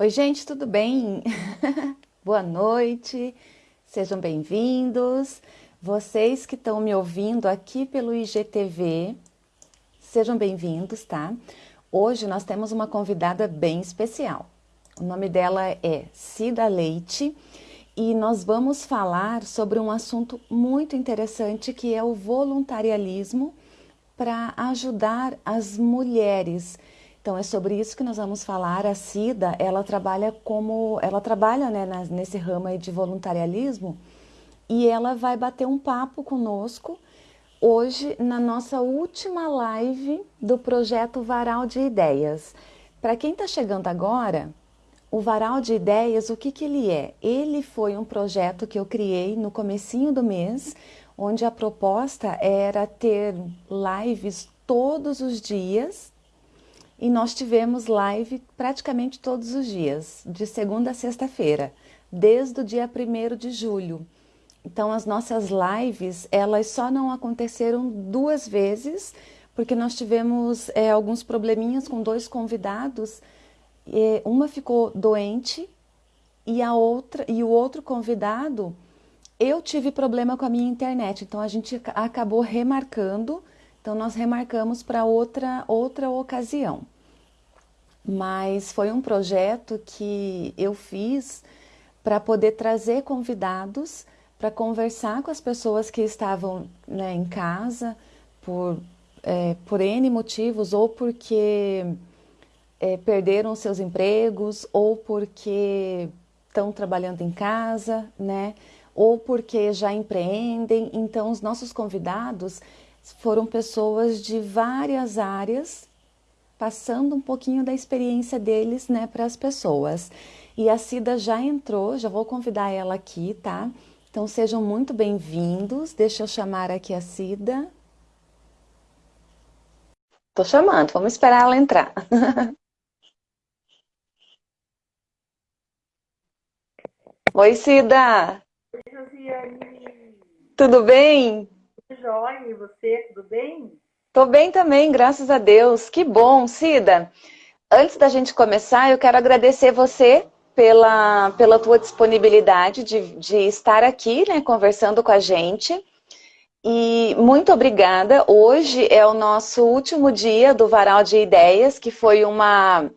Oi, gente, tudo bem? Boa noite, sejam bem-vindos. Vocês que estão me ouvindo aqui pelo IGTV, sejam bem-vindos, tá? Hoje nós temos uma convidada bem especial. O nome dela é Cida Leite e nós vamos falar sobre um assunto muito interessante que é o voluntarialismo para ajudar as mulheres então é sobre isso que nós vamos falar. A Cida, ela trabalha como, ela trabalha né, nesse ramo de voluntarialismo e ela vai bater um papo conosco hoje na nossa última live do projeto Varal de Ideias. Para quem está chegando agora, o Varal de Ideias, o que, que ele é? Ele foi um projeto que eu criei no comecinho do mês, onde a proposta era ter lives todos os dias e nós tivemos live praticamente todos os dias, de segunda a sexta-feira, desde o dia 1 de julho. Então as nossas lives, elas só não aconteceram duas vezes, porque nós tivemos é, alguns probleminhas com dois convidados, e uma ficou doente e a outra e o outro convidado, eu tive problema com a minha internet, então a gente acabou remarcando então nós remarcamos para outra, outra ocasião. Mas foi um projeto que eu fiz para poder trazer convidados para conversar com as pessoas que estavam né, em casa por, é, por N motivos, ou porque é, perderam seus empregos, ou porque estão trabalhando em casa, né? ou porque já empreendem. Então, os nossos convidados, foram pessoas de várias áreas, passando um pouquinho da experiência deles né, para as pessoas. E a Cida já entrou, já vou convidar ela aqui, tá? Então sejam muito bem-vindos. Deixa eu chamar aqui a Cida. Tô chamando, vamos esperar ela entrar. Oi, Cida! Oi, Josiane! Tudo bem? Joia, e você, tudo bem? Tô bem também, graças a Deus. Que bom, Cida. Antes da gente começar, eu quero agradecer você pela, pela tua disponibilidade de, de estar aqui, né, conversando com a gente. E muito obrigada. Hoje é o nosso último dia do Varal de Ideias, que foi uma,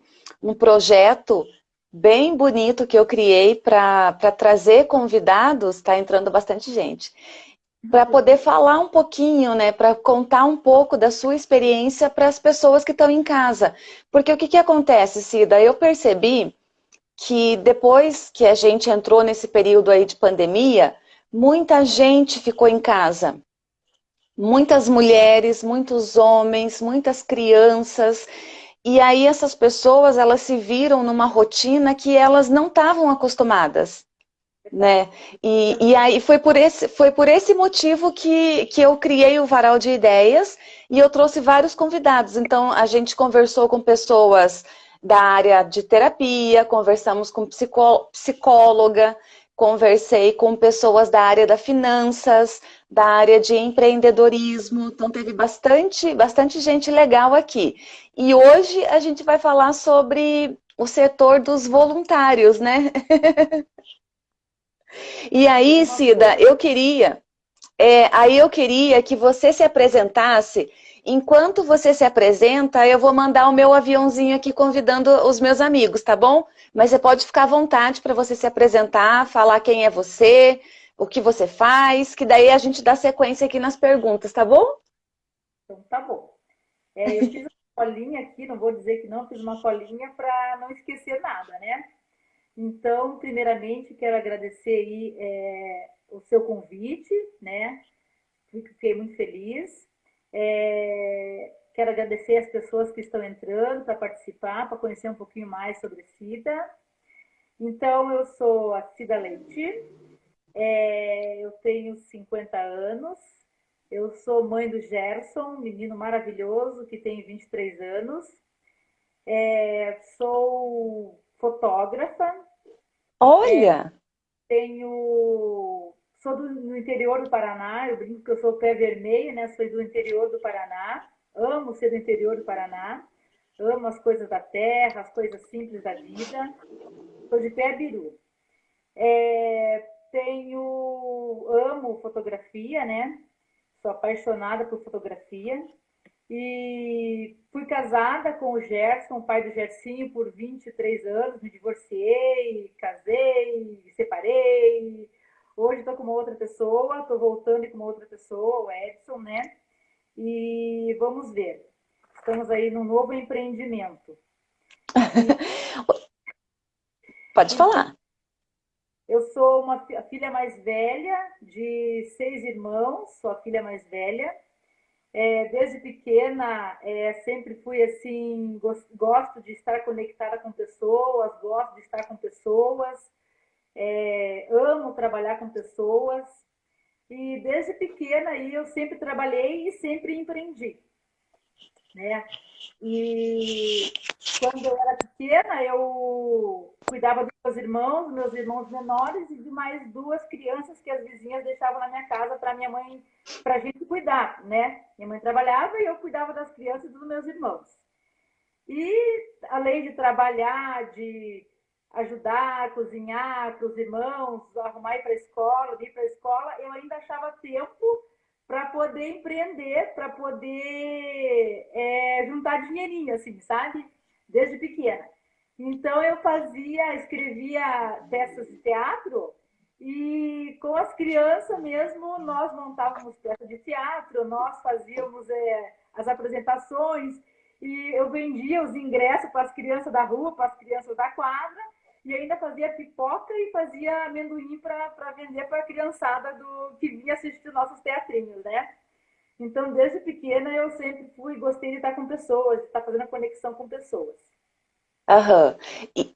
um projeto bem bonito que eu criei para trazer convidados, está entrando bastante gente para poder falar um pouquinho, né, para contar um pouco da sua experiência para as pessoas que estão em casa. Porque o que, que acontece, Cida? Eu percebi que depois que a gente entrou nesse período aí de pandemia, muita gente ficou em casa. Muitas mulheres, muitos homens, muitas crianças. E aí essas pessoas, elas se viram numa rotina que elas não estavam acostumadas né? E, e aí foi por esse, foi por esse motivo que, que eu criei o Varal de Ideias e eu trouxe vários convidados. Então, a gente conversou com pessoas da área de terapia, conversamos com psicó psicóloga, conversei com pessoas da área da finanças, da área de empreendedorismo, então teve bastante, bastante gente legal aqui. E hoje a gente vai falar sobre o setor dos voluntários, né? E aí, Cida, eu queria, é, aí eu queria que você se apresentasse. Enquanto você se apresenta, eu vou mandar o meu aviãozinho aqui convidando os meus amigos, tá bom? Mas você pode ficar à vontade para você se apresentar, falar quem é você, o que você faz, que daí a gente dá sequência aqui nas perguntas, tá bom? Então tá bom. É, eu fiz uma colinha aqui, não vou dizer que não, fiz uma colinha para não esquecer nada, né? Então, primeiramente, quero agradecer aí, é, o seu convite, né? Fiquei muito feliz. É, quero agradecer as pessoas que estão entrando para participar, para conhecer um pouquinho mais sobre Cida. Então, eu sou a Cida Leite, é, eu tenho 50 anos, eu sou mãe do Gerson, menino maravilhoso que tem 23 anos. É, sou fotógrafa. Olha! É, tenho. Sou do, no interior do Paraná, eu brinco que eu sou pé vermelho, né? Sou do interior do Paraná, amo ser do interior do Paraná. amo as coisas da terra, as coisas simples da vida. Sou de pé biru. É, tenho, amo fotografia, né? Sou apaixonada por fotografia. E fui casada com o Gerson, o pai do Gersinho, por 23 anos. Me divorciei, casei, separei. Hoje estou com uma outra pessoa, estou voltando com uma outra pessoa, o Edson, né? E vamos ver. Estamos aí num novo empreendimento. Pode falar. Eu sou uma a filha mais velha de seis irmãos, sou a filha mais velha. É, desde pequena, é, sempre fui assim, gosto de estar conectada com pessoas, gosto de estar com pessoas, é, amo trabalhar com pessoas. E desde pequena aí eu sempre trabalhei e sempre empreendi. Né? E quando eu era pequena, eu cuidava dos meus irmãos, meus irmãos menores e de mais duas crianças que as vizinhas deixavam na minha casa para minha mãe, para a gente cuidar, né? Minha mãe trabalhava e eu cuidava das crianças e dos meus irmãos. E além de trabalhar, de ajudar, cozinhar para os irmãos, arrumar ir para a escola, ir para a escola, eu ainda achava tempo para poder empreender, para poder é, juntar dinheirinho, assim, sabe? Desde pequena. Então eu fazia, escrevia peças de teatro e com as crianças mesmo nós montávamos peças de teatro, nós fazíamos é, as apresentações e eu vendia os ingressos para as crianças da rua, para as crianças da quadra e ainda fazia pipoca e fazia amendoim para vender para a criançada do, que vinha assistir nossos teatrinhos, né? Então, desde pequena, eu sempre fui, gostei de estar com pessoas, de estar fazendo conexão com pessoas. Aham. E,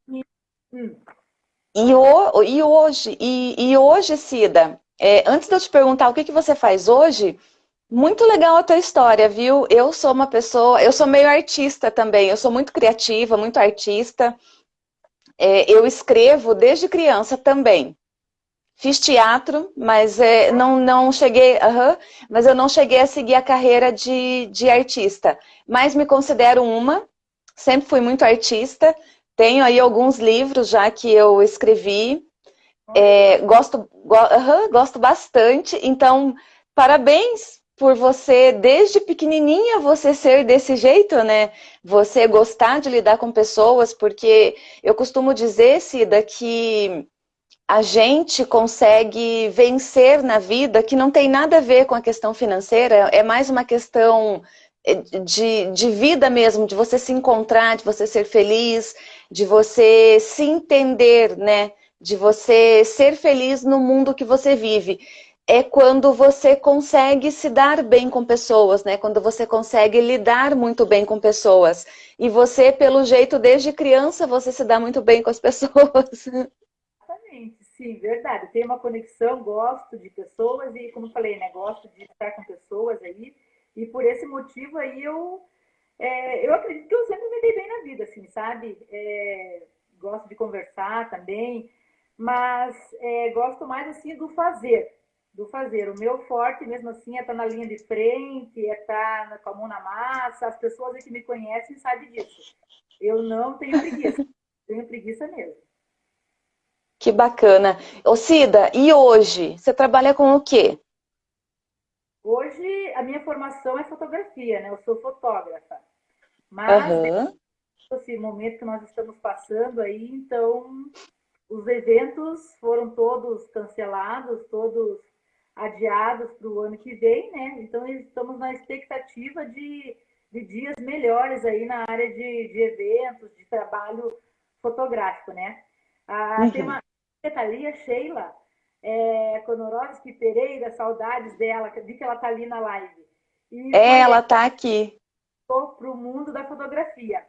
hum. e, o, e hoje, e, e hoje, Cida, é, antes de eu te perguntar o que, que você faz hoje, muito legal a tua história, viu? Eu sou uma pessoa, eu sou meio artista também, eu sou muito criativa, muito artista. É, eu escrevo desde criança também. Fiz teatro, mas é, não, não cheguei, uh -huh, mas eu não cheguei a seguir a carreira de, de artista. Mas me considero uma, sempre fui muito artista. Tenho aí alguns livros já que eu escrevi. É, gosto, go, uh -huh, gosto bastante. Então, parabéns por você, desde pequenininha, você ser desse jeito, né? Você gostar de lidar com pessoas, porque eu costumo dizer, Cida, que a gente consegue vencer na vida que não tem nada a ver com a questão financeira, é mais uma questão eh, de, de vida mesmo, de você se encontrar, de você ser feliz, de você se entender, né? De você ser feliz no mundo que você vive é quando você consegue se dar bem com pessoas, né? Quando você consegue lidar muito bem com pessoas. E você, pelo jeito, desde criança, você se dá muito bem com as pessoas. Exatamente, sim, verdade. Tenho uma conexão, gosto de pessoas e, como falei, né? Gosto de estar com pessoas aí. E por esse motivo aí eu, é, eu acredito que eu sempre me dei bem na vida, assim, sabe? É, gosto de conversar também, mas é, gosto mais assim do fazer do fazer. O meu forte, mesmo assim, é estar na linha de frente, é estar com a mão na massa. As pessoas que me conhecem sabem disso. Eu não tenho preguiça. tenho preguiça mesmo. Que bacana. Ô Cida, e hoje? Você trabalha com o quê? Hoje, a minha formação é fotografia, né? Eu sou fotógrafa. Mas, uhum. esse momento que nós estamos passando aí, então, os eventos foram todos cancelados, todos adiados para o ano que vem, né? Então estamos na expectativa de, de dias melhores aí na área de, de eventos, de trabalho fotográfico, né? Ah, uhum. Tem uma Thalia Sheila é, Konorovski Pereira, saudades dela, vi que ela está ali na live. E é, ela está aqui. Para o mundo da fotografia.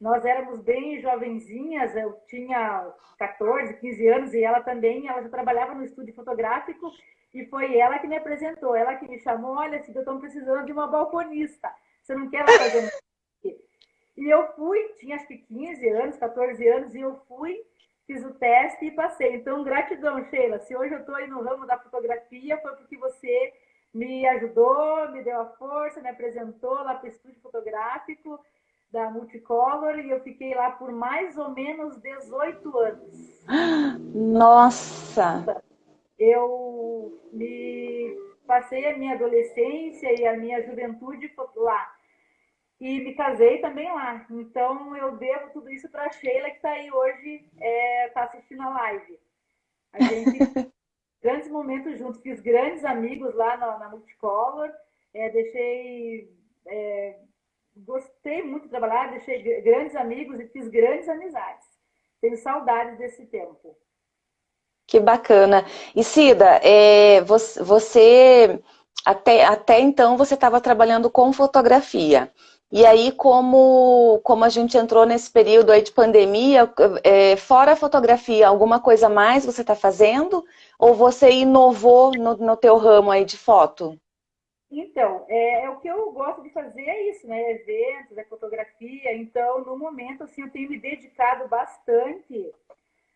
Nós éramos bem jovenzinhas, eu tinha 14, 15 anos e ela também, ela já trabalhava no estúdio fotográfico e foi ela que me apresentou, ela que me chamou, olha, se eu estou precisando de uma balconista, você não quer fazer E eu fui, tinha acho que 15 anos, 14 anos, e eu fui, fiz o teste e passei. Então, gratidão, Sheila. Se hoje eu estou aí no ramo da fotografia, foi porque você me ajudou, me deu a força, me apresentou lá para o estúdio fotográfico. da Multicolor e eu fiquei lá por mais ou menos 18 anos. Nossa! Eu me passei a minha adolescência e a minha juventude lá. E me casei também lá. Então eu devo tudo isso para a Sheila, que está aí hoje, está é, assistindo a live. A gente grandes momentos juntos, fiz grandes amigos lá na, na Multicolor, é, deixei. É, gostei muito de trabalhar, deixei grandes amigos e fiz grandes amizades. Tenho saudades desse tempo. Que bacana. E Cida, é, você, até, até então você estava trabalhando com fotografia. E aí, como, como a gente entrou nesse período aí de pandemia, é, fora a fotografia, alguma coisa mais você está fazendo? Ou você inovou no, no teu ramo aí de foto? Então, é, é, o que eu gosto de fazer é isso, né? Eventos, é fotografia. Então, no momento, assim, eu tenho me dedicado bastante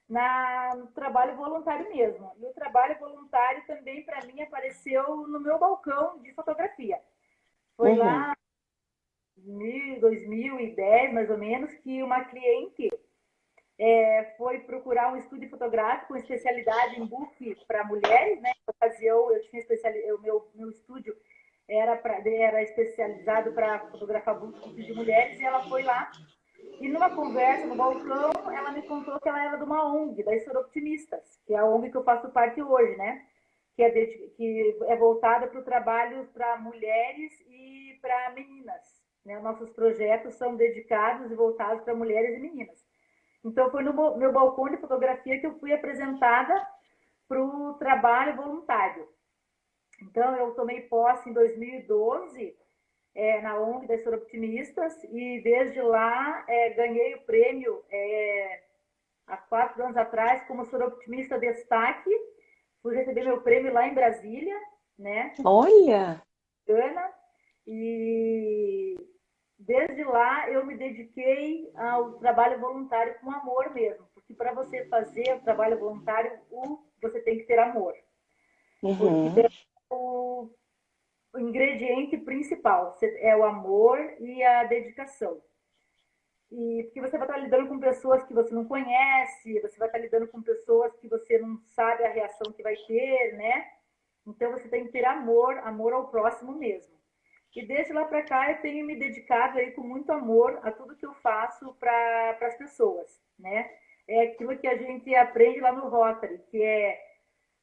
na, no trabalho voluntário mesmo. E o trabalho voluntário também, para mim, apareceu no meu balcão de fotografia. Foi uhum. lá 2010, mais ou menos, que uma cliente é, foi procurar um estúdio fotográfico com especialidade em book para mulheres, né? Na ocasião, eu tinha especialidade, o meu, meu estúdio era, pra, era especializado para fotografar book de mulheres e ela foi lá e numa conversa no balcão, ela me contou que ela era de uma ONG, da Soroptimistas, que é a ONG que eu faço parte hoje, né? Que é, de, que é voltada para o trabalho para mulheres e para meninas. Né? Nossos projetos são dedicados e voltados para mulheres e meninas. Então, foi no meu balcão de fotografia que eu fui apresentada para o trabalho voluntário. Então, eu tomei posse em 2012 é, na ONG das Soroptimistas e desde lá é, ganhei o prêmio é, há quatro anos atrás como Soroptimista Destaque. Fui receber meu prêmio lá em Brasília, né? Olha! Ana. E desde lá eu me dediquei ao trabalho voluntário com amor mesmo, porque para você fazer o trabalho voluntário, você tem que ter amor. Uhum. Porque o ingrediente principal é o amor e a dedicação. E porque você vai estar lidando com pessoas que você não conhece, você vai estar lidando com pessoas que você não sabe a reação que vai ter, né? Então você tem que ter amor, amor ao próximo mesmo. E desde lá para cá eu tenho me dedicado aí com muito amor a tudo que eu faço para as pessoas, né? É aquilo que a gente aprende lá no Rotary, que é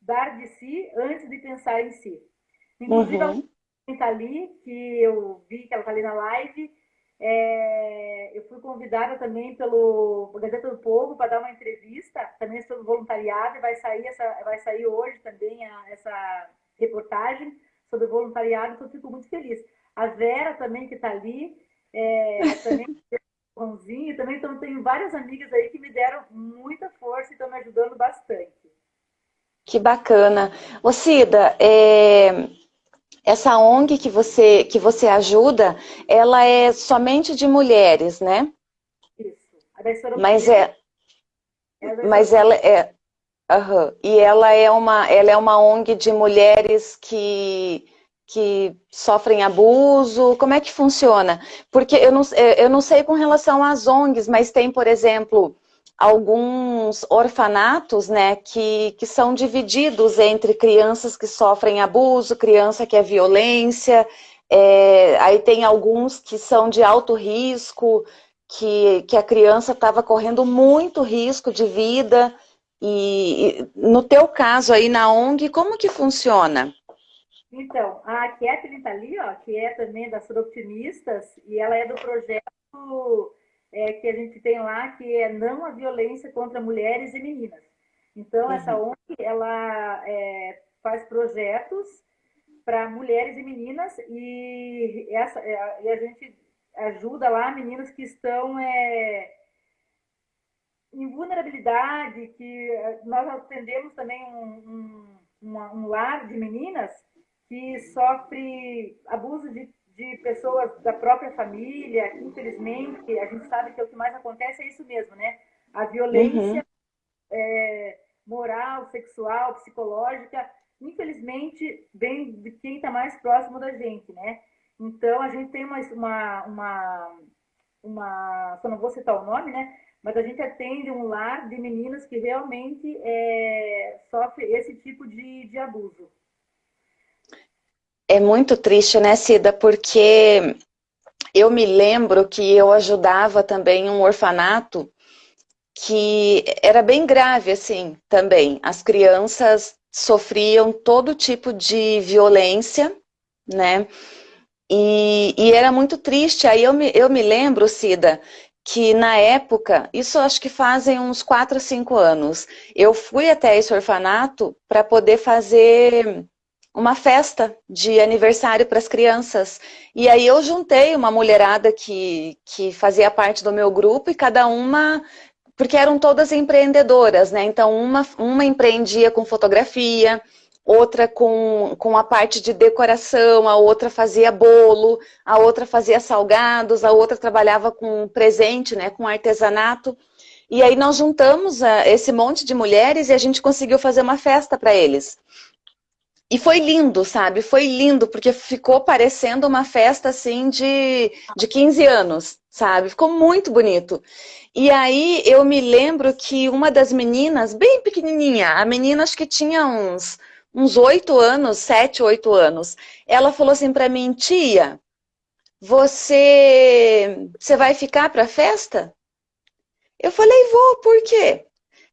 dar de si antes de pensar em si. Inclusive, uhum. Ali, que eu vi que ela está ali na live, é, eu fui convidada também pelo Gazeta do Povo para dar uma entrevista, também sobre voluntariado, e vai sair, essa, vai sair hoje também a, essa reportagem sobre voluntariado, então eu fico muito feliz. A Vera também, que está ali, é, também Ronzinho, também então tenho várias amigas aí que me deram muita força e estão me ajudando bastante. Que bacana. Ô Cida, é, essa ONG que você, que você ajuda, ela é somente de mulheres, né? Isso. Mas é, mas ela é, uhum. e ela é uma, ela é uma ONG de mulheres que que sofrem abuso? Como é que funciona? Porque eu não, eu não sei com relação às ONGs, mas tem, por exemplo, alguns orfanatos, né, que, que são divididos entre crianças que sofrem abuso, criança que é violência, é, aí tem alguns que são de alto risco, que, que a criança estava correndo muito risco de vida, e, e no teu caso aí na ONG, como que funciona? Então, a Kathleen está ali, ó, que é também das Optimistas, e ela é do projeto é, que a gente tem lá, que é não a violência contra mulheres e meninas. Então, uhum. essa ONG, ela é, faz projetos para mulheres e meninas, e, essa, é, e a gente ajuda lá meninas que estão é, em vulnerabilidade, que é, nós atendemos também um, um, um lar de meninas que sofre abuso de, de pessoas da própria família, infelizmente a gente sabe que o que mais acontece é isso mesmo, né? A violência uhum. é, moral, sexual, psicológica, infelizmente vem de quem está mais próximo da gente, né? Então a gente tem uma, uma, uma uma, só não vou citar o nome, né? Mas a gente atende um lar de meninas que realmente é, sofrem esse tipo de, de abuso. É muito triste, né, Cida? Porque eu me lembro que eu ajudava também um orfanato que era bem grave, assim, também. As crianças sofriam todo tipo de violência, né? E, e, era muito triste. Aí eu me, eu me lembro, Cida, que na época, isso acho que fazem uns 4, 5 anos, eu fui até esse orfanato para poder fazer uma festa de aniversário para as crianças. E aí eu juntei uma mulherada que, que fazia parte do meu grupo e cada uma porque eram todas empreendedoras, né? Então, uma, uma empreendia com fotografia, outra com, com a parte de decoração, a outra fazia bolo, a outra fazia salgados, a outra trabalhava com presente, né? Com artesanato. E aí nós juntamos uh, esse monte de mulheres e a gente conseguiu fazer uma festa para eles. E foi lindo, sabe? Foi lindo, porque ficou parecendo uma festa, assim, de, de 15 anos, sabe? Ficou muito bonito. E aí eu me lembro que uma das meninas, bem pequenininha, a menina acho que tinha uns uns oito anos, sete, oito anos, ela falou assim para mim, tia, você, você vai ficar para a festa? Eu falei, vou, por quê?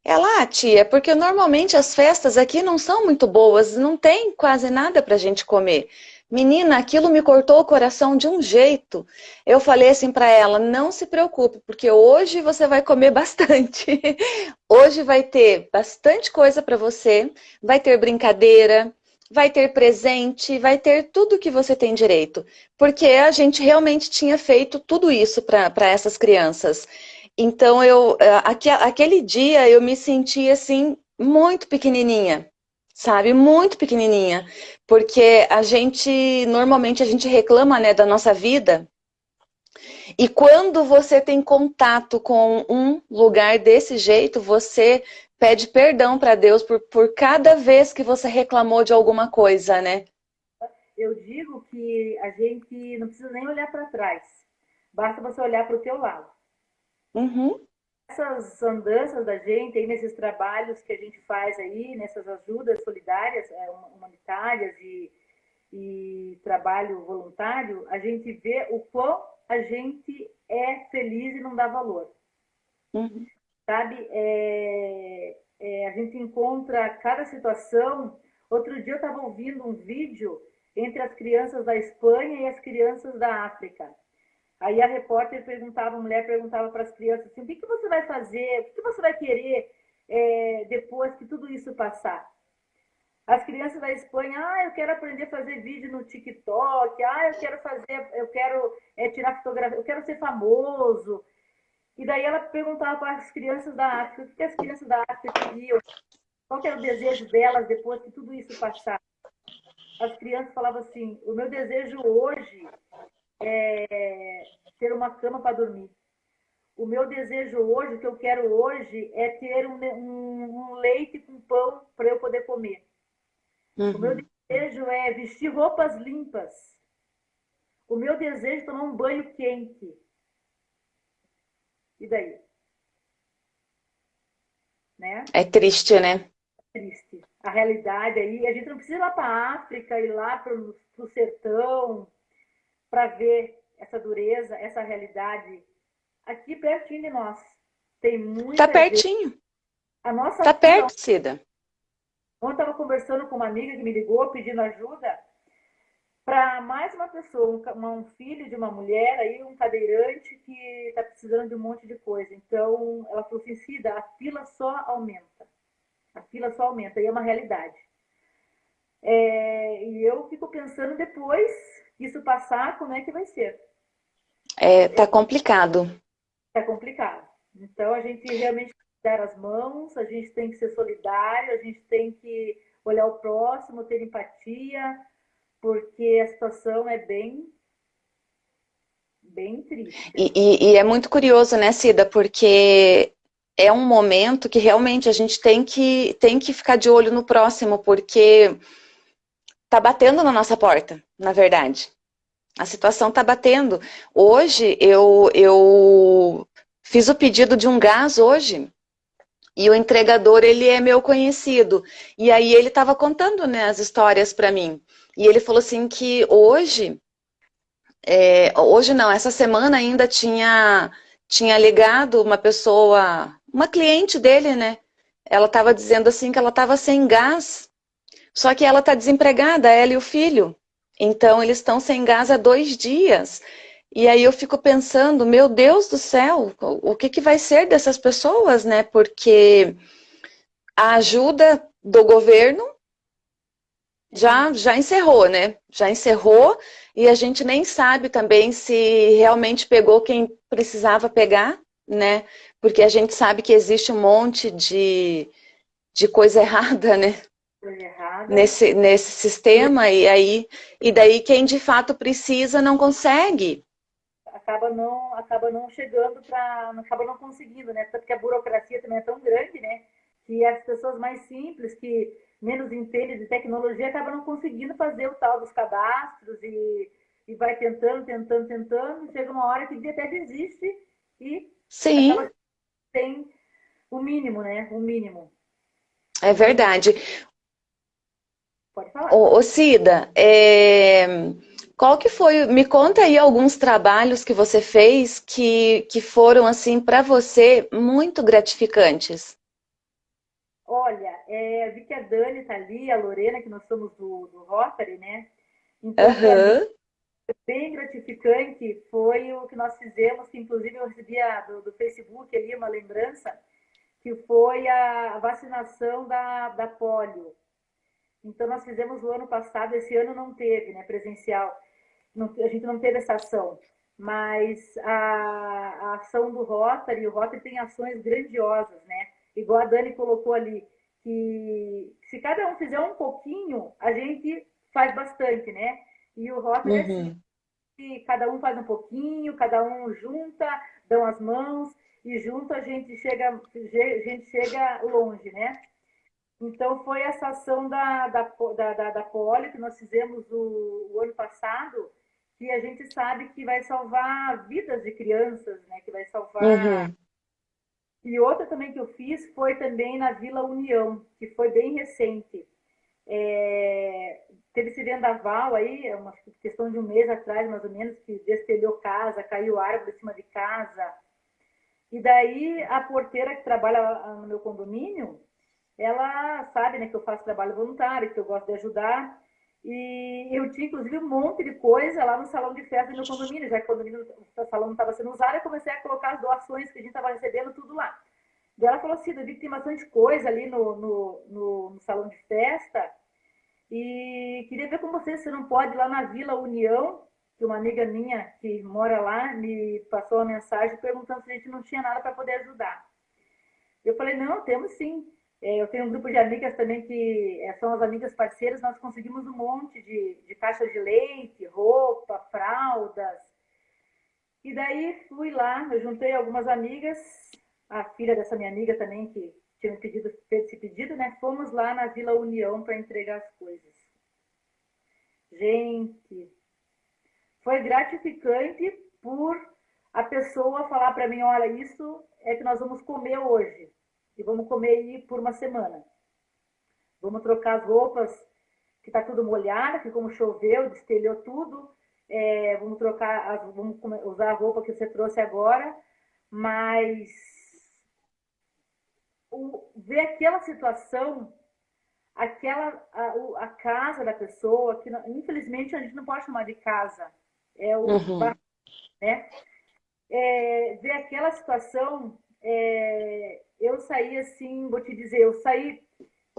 Ela, ah, tia, porque normalmente as festas aqui não são muito boas, não tem quase nada para a gente comer. Menina, aquilo me cortou o coração de um jeito. Eu falei assim para ela, não se preocupe, porque hoje você vai comer bastante. hoje vai ter bastante coisa para você, vai ter brincadeira, vai ter presente, vai ter tudo que você tem direito. Porque a gente realmente tinha feito tudo isso para essas crianças. Então, eu, eh, aquele dia eu me senti assim, muito pequenininha sabe? Muito pequenininha. Porque a gente, normalmente a gente reclama né, da nossa vida. E quando você tem contato com um lugar desse jeito, você pede perdão para Deus por, por cada vez que você reclamou de alguma coisa, né? Eu digo que a gente não precisa nem olhar para trás. Basta você olhar para o teu lado. Uhum essas andanças da gente aí, nesses trabalhos que a gente faz aí, nessas ajudas solidárias, é, humanitárias e, e trabalho voluntário, a gente vê o quão a gente é feliz e não dá valor. Uhum. Sabe? É, é, a gente encontra cada situação. Outro dia eu estava ouvindo um vídeo entre as crianças da Espanha e as crianças da África. Aí a repórter perguntava, a mulher perguntava para as crianças assim, o que, que você vai fazer, o que, que você vai querer é, depois que tudo isso passar? As crianças da Espanha, ah, eu quero aprender a fazer vídeo no TikTok, ah, eu quero fazer, eu quero é, tirar fotografia, eu quero ser famoso. E daí ela perguntava para as crianças da África, o que, que as crianças da África queriam, qual era o desejo delas depois que tudo isso passar. As crianças falavam assim, o meu desejo hoje é ter uma cama para dormir. O meu desejo hoje, o que eu quero hoje, é ter um, um, um leite com pão para eu poder comer. Uhum. O meu desejo é vestir roupas limpas. O meu desejo é tomar um banho quente. E daí? Né? É triste, né? É triste. A realidade aí, a gente não precisa ir lá para a África, ir lá para o sertão, para ver essa dureza, essa realidade aqui pertinho de nós. Tem muita Tá pertinho. Gente. A nossa Tá perto, Cida. Ontem estava conversando com uma amiga que me ligou pedindo ajuda para mais uma pessoa, um, um, filho de uma mulher, aí um cadeirante que está precisando de um monte de coisa. Então, ela falou assim, Cida, a fila só aumenta. A fila só aumenta, e é uma realidade. É, e eu fico pensando depois isso passar, como é que vai ser? É, tá complicado. Tá complicado. Então a gente realmente dar as mãos, a gente tem que ser solidário, a gente tem que olhar o próximo, ter empatia, porque a situação é bem bem triste. E, e, e, é muito curioso, né, Cida, porque é um momento que realmente a gente tem que, tem que ficar de olho no próximo, porque tá batendo na nossa porta, na verdade. A situação está batendo. Hoje, eu, eu fiz o pedido de um gás hoje, e o entregador, ele é meu conhecido. E aí ele estava contando né, as histórias para mim. E ele falou assim que hoje, é, hoje não, essa semana ainda tinha, tinha ligado uma pessoa, uma cliente dele, né? Ela estava dizendo assim que ela estava sem gás, só que ela está desempregada, ela e o filho. Então, eles estão sem gás há dois dias. E aí eu fico pensando, meu Deus do céu, o que, que vai ser dessas pessoas, né? Porque a ajuda do governo já, já encerrou, né? Já encerrou e a gente nem sabe também se realmente pegou quem precisava pegar, né? Porque a gente sabe que existe um monte de, de coisa errada, né? Nesse, nesse sistema e aí e daí quem de fato precisa não consegue. Acaba não acaba não chegando para acaba não conseguindo né? Porque a burocracia também é tão grande né? Que as pessoas mais simples que menos entendem de tecnologia acabam não conseguindo fazer o tal dos cadastros e, e vai tentando tentando tentando chega uma hora que até desiste e sim. tem o mínimo né? O mínimo. É verdade. Pode falar. Ô, ô Cida, é... qual que foi, me conta aí alguns trabalhos que você fez que, que foram, assim, para você muito gratificantes. Olha, é, vi que a Dani tá ali, a Lorena, que nós somos do, do Rotary, né? Então, uhum. bem gratificante foi o que nós fizemos, que inclusive eu recebi do, do Facebook ali uma lembrança, que foi a vacinação da, da polio. Então, nós fizemos o ano passado, esse ano não teve, né, presencial. Não, a gente não teve essa ação. Mas a, a ação do Rotary, o Rotary tem ações grandiosas, né? Igual a Dani colocou ali, que se cada um fizer um pouquinho, a gente faz bastante, né? E o Rotary é uhum. é assim, que cada um faz um pouquinho, cada um junta, dão as mãos, e junto a gente chega, a gente chega longe, né? Então, foi essa ação da, da, da, da, Poli que nós fizemos o, o, ano passado, que a gente sabe que vai salvar vidas de crianças, né? Que vai salvar... Uhum. E outra também que eu fiz foi também na Vila União, que foi bem recente. É, teve esse vendaval aí, é uma questão de um mês atrás, mais ou menos, que destelhou casa, caiu árvore em cima de casa. E daí a porteira que trabalha no meu condomínio, ela sabe né, que eu faço trabalho voluntário, que eu gosto de ajudar. E eu tinha, inclusive, um monte de coisa lá no salão de festa do meu condomínio, já que o, condomínio, o salão não estava sendo usado, eu comecei a colocar as doações que a gente estava recebendo, tudo lá. E ela falou assim, Davi, tem bastante coisa ali no, no, no, no, salão de festa, e queria ver com você se não pode ir lá na Vila União, que uma amiga minha que mora lá me passou uma mensagem perguntando se a gente não tinha nada para poder ajudar. Eu falei, não, temos sim. É, eu tenho um grupo de amigas também que é, são as amigas parceiras, nós conseguimos um monte de, de caixas de leite, roupa, fraldas. E daí fui lá, eu juntei algumas amigas, a filha dessa minha amiga também, que tinha pedido, fez esse pedido, né? Fomos lá na Vila União para entregar as coisas. Gente, foi gratificante por a pessoa falar para mim, olha, isso é que nós vamos comer hoje e vamos comer aí por uma semana. Vamos trocar as roupas que está tudo molhada, que como choveu, destelhou tudo. É, vamos trocar, as, vamos usar a roupa que você trouxe agora, mas o, ver aquela situação, aquela a, a, casa da pessoa, que infelizmente a gente não pode chamar de casa, é o uhum. né? É, ver aquela situação é, eu saí assim, vou te dizer, eu saí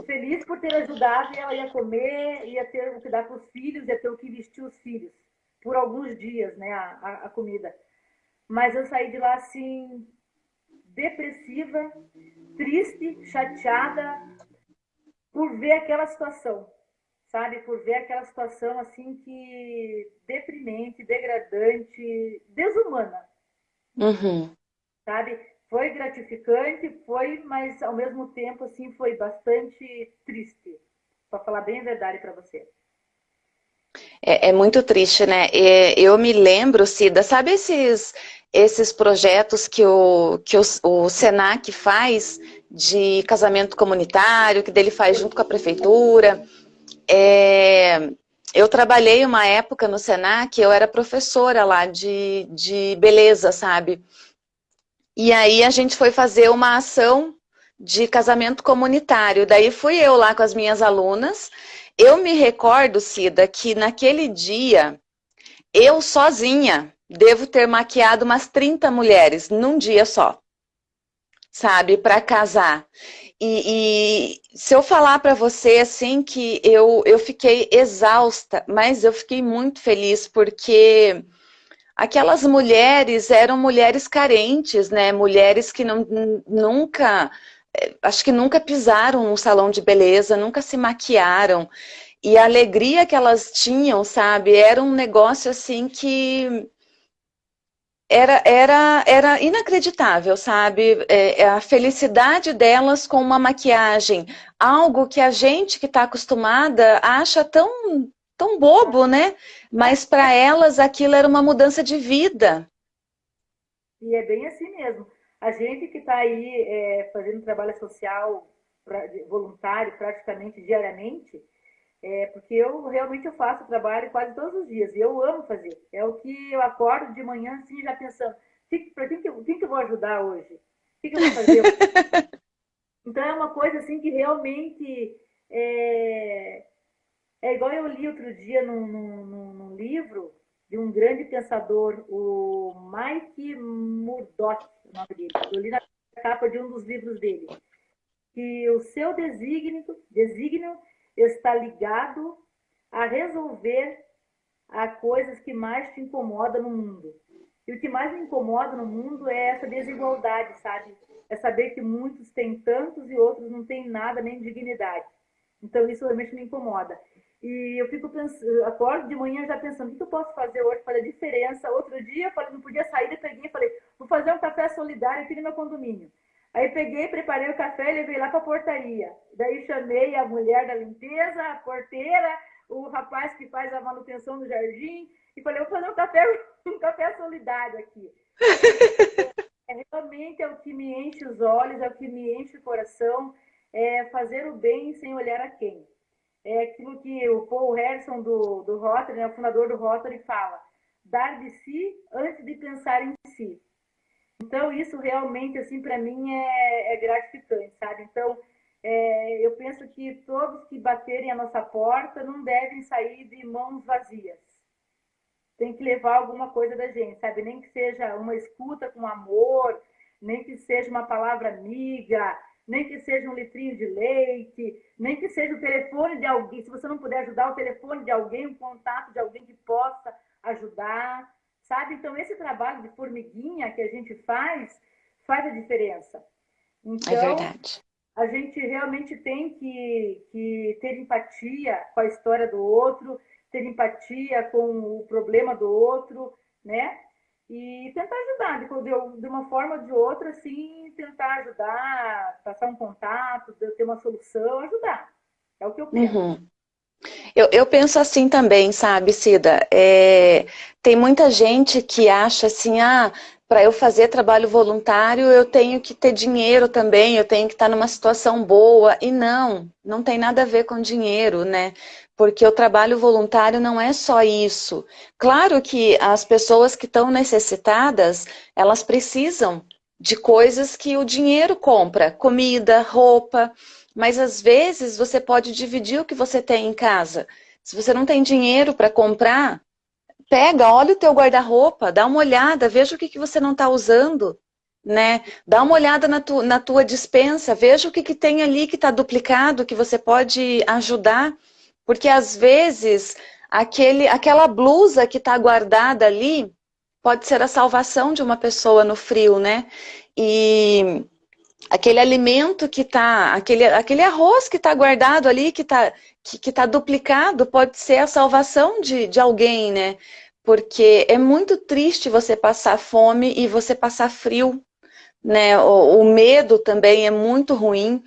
feliz por ter ajudado e ela ia comer, ia ter o que dar para os filhos, ia ter o que vestir os filhos, por alguns dias, né, a, a, a comida. Mas eu saí de lá assim, depressiva, triste, chateada, por ver aquela situação, sabe? Por ver aquela situação assim que deprimente, degradante, desumana. Uhum. Sabe? Foi gratificante, foi, mas ao mesmo tempo assim foi bastante triste, para falar bem a verdade para você. É, é muito triste, né? eu me lembro, Cida, sabe esses, esses projetos que, o, que o, o Senac faz de casamento comunitário, que dele faz junto com a prefeitura? É, eu trabalhei uma época no Senac, eu era professora lá de, de beleza, sabe? E aí a gente foi fazer uma ação de casamento comunitário. Daí fui eu lá com as minhas alunas. Eu me recordo, Cida, que naquele dia, eu sozinha, devo ter maquiado umas 30 mulheres num dia só. Sabe, para casar. E, e, se eu falar para você assim que eu, eu fiquei exausta, mas eu fiquei muito feliz porque aquelas mulheres eram mulheres carentes, né? Mulheres que não, nunca é, acho que nunca pisaram num salão de beleza, nunca se maquiaram. E a alegria que elas tinham, sabe, era um negócio assim que era, era, era inacreditável, sabe? É, é a felicidade delas com uma maquiagem, algo que a gente que está acostumada acha tão, tão bobo, né? Mas para elas aquilo era uma mudança de vida. E é bem assim mesmo. A gente que está aí é, fazendo trabalho social voluntário praticamente diariamente, é, porque eu realmente eu faço trabalho quase todos os dias e eu amo fazer. É o que eu acordo de manhã assim já pensando, para quem, que, quem que eu vou ajudar hoje? O que, que eu vou fazer? então é uma coisa assim que realmente é, é igual eu li outro dia num, num, num livro de um grande pensador, o Mike Murdoch, o nome dele. Eu li na capa de um dos livros dele. Que o seu desígnio, desígnio está ligado a resolver a coisas que mais te incomodam no mundo. E o que mais me incomoda no mundo é essa desigualdade, sabe? É saber que muitos têm tantos e outros não têm nada, nem dignidade. Então isso realmente me incomoda. E eu fico pensando, acordo de manhã já pensando, o que eu posso fazer hoje para a diferença? Outro dia eu falei, não podia sair, peguei falei, vou fazer um café solidário aqui no meu condomínio. Aí peguei, preparei o café e levei lá para a portaria. Daí chamei a mulher da limpeza, a porteira, o rapaz que faz a manutenção do jardim, e falei, vou fazer um café, um café solidário aqui. É, realmente é o que me enche os olhos, é o que me enche o coração, é fazer o bem sem olhar a quem é aquilo que o Paul Harrison do, do Rotary, né, o fundador do Rotary, fala: dar de si antes de pensar em si. Então, isso realmente, assim, para mim é, é, gratificante, sabe? Então, é, eu penso que todos que baterem a nossa porta não devem sair de mãos vazias. Tem que levar alguma coisa da gente, sabe? Nem que seja uma escuta com amor, nem que seja uma palavra amiga, nem que seja um litrinho de leite, nem que seja o telefone de alguém. Se você não puder ajudar, o telefone de alguém, um contato de alguém que possa ajudar, sabe? Então, esse trabalho de formiguinha que a gente faz, faz a diferença. Então, é verdade. A gente realmente tem que, que ter empatia com a história do outro, ter empatia com o problema do outro, né? E tentar ajudar, de, de uma forma ou de outra, assim, tentar ajudar, passar um contato, ter uma solução, ajudar. É o que eu penso. Uhum. Eu, eu, penso assim também, sabe, Cida? É, tem muita gente que acha assim, ah, para eu fazer trabalho voluntário eu tenho que ter dinheiro também, eu tenho que estar numa situação boa. E não, não tem nada a ver com dinheiro, né? Porque o trabalho voluntário não é só isso. Claro que as pessoas que estão necessitadas, elas precisam de coisas que o dinheiro compra, comida, roupa, mas às vezes você pode dividir o que você tem em casa. Se você não tem dinheiro para comprar, pega, olha o teu guarda-roupa, dá uma olhada, veja o que, que você não está usando, né? Dá uma olhada na, tu, na tua dispensa, veja o que, que tem ali que está duplicado, que você pode ajudar. Porque às vezes aquele, aquela blusa que está guardada ali pode ser a salvação de uma pessoa no frio, né? E aquele alimento que está, aquele, aquele arroz que está guardado ali, que está que, que tá duplicado, pode ser a salvação de, de alguém, né? Porque é muito triste você passar fome e você passar frio, né? O, o medo também é muito ruim.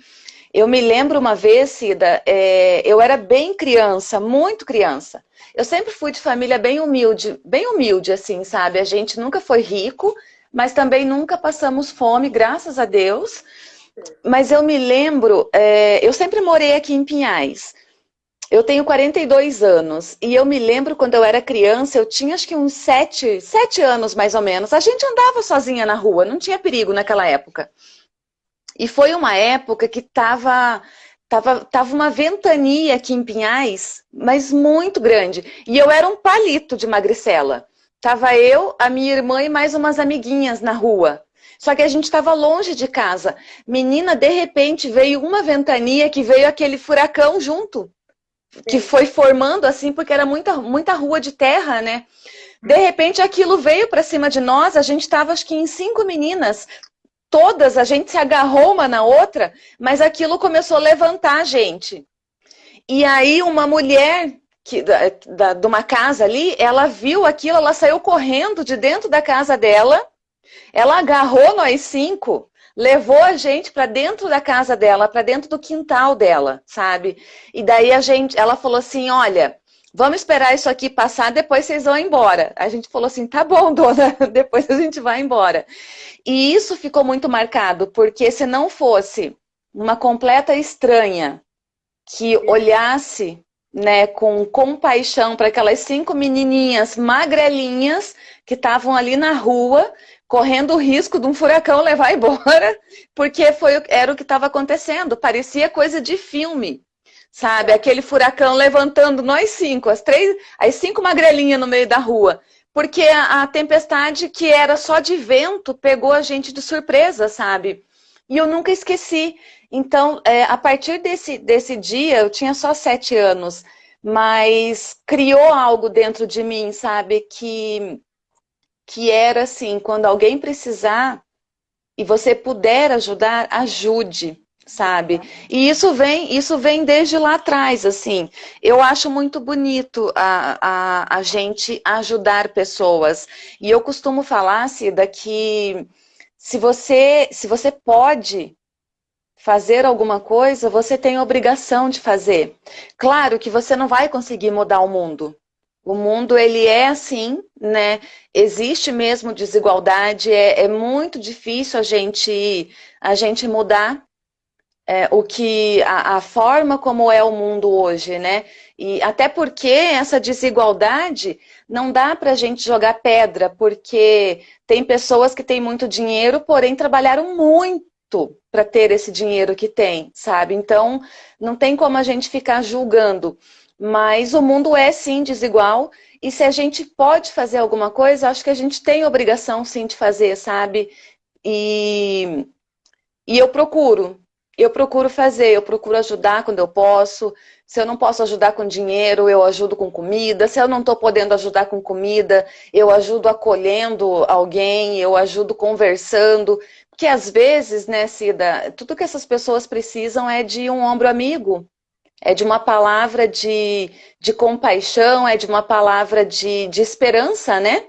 Eu me lembro uma vez, Cida, é, eu era bem criança, muito criança. Eu sempre fui de família bem humilde, bem humilde, assim, sabe? A gente nunca foi rico, mas também nunca passamos fome, graças a Deus. Mas eu me lembro, é, eu sempre morei aqui em Pinhais. Eu tenho 42 anos e eu me lembro quando eu era criança, eu tinha acho que uns 7, 7 anos mais ou menos. A gente andava sozinha na rua, não tinha perigo naquela época. E foi uma época que tava, tava, tava uma ventania aqui em Pinhais, mas muito grande. E eu era um palito de magricela. Tava eu, a minha irmã e mais umas amiguinhas na rua. Só que a gente estava longe de casa. Menina, de repente veio uma ventania que veio aquele furacão junto. Que foi formando assim, porque era muita, muita rua de terra, né? De repente aquilo veio para cima de nós, a gente estava acho que em cinco meninas, todas, a gente se agarrou uma na outra, mas aquilo começou a levantar a gente. E aí uma mulher que, da, da, de uma casa ali, ela viu aquilo, ela saiu correndo de dentro da casa dela, ela agarrou nós cinco, levou a gente para dentro da casa dela, para dentro do quintal dela, sabe? E daí a gente, ela falou assim, olha, vamos esperar isso aqui passar, depois vocês vão embora. A gente falou assim, tá bom, dona, depois a gente vai embora. E isso ficou muito marcado, porque se não fosse uma completa estranha que olhasse né, com compaixão para aquelas cinco menininhas magrelinhas que estavam ali na rua, correndo o risco de um furacão levar embora, porque foi, era o que estava acontecendo, parecia coisa de filme, sabe? Aquele furacão levantando nós cinco, as três, as cinco magrelinhas no meio da rua porque a, tempestade que era só de vento pegou a gente de surpresa, sabe? E eu nunca esqueci. Então, é, a partir desse, desse dia, eu tinha só sete anos, mas criou algo dentro de mim, sabe? Que, que era assim, quando alguém precisar e você puder ajudar, ajude sabe? E isso vem, isso vem desde lá atrás, assim. Eu acho muito bonito a, a, a gente ajudar pessoas. E eu costumo falar, Cida, que se você, se você pode fazer alguma coisa, você tem a obrigação de fazer. Claro que você não vai conseguir mudar o mundo. O mundo, ele é assim, né? Existe mesmo desigualdade, é, é muito difícil a gente, a gente mudar, é, o que a, a, forma como é o mundo hoje, né? E até porque essa desigualdade não dá para a gente jogar pedra, porque tem pessoas que têm muito dinheiro, porém trabalharam muito para ter esse dinheiro que tem, sabe? Então, não tem como a gente ficar julgando. Mas o mundo é sim desigual e se a gente pode fazer alguma coisa, acho que a gente tem obrigação sim de fazer, sabe? E, e eu procuro, eu procuro fazer, eu procuro ajudar quando eu posso. Se eu não posso ajudar com dinheiro, eu ajudo com comida. Se eu não estou podendo ajudar com comida, eu ajudo acolhendo alguém, eu ajudo conversando. Porque às vezes, né, Cida, tudo que essas pessoas precisam é de um ombro amigo. É de uma palavra de, de compaixão, é de uma palavra de, de esperança, né?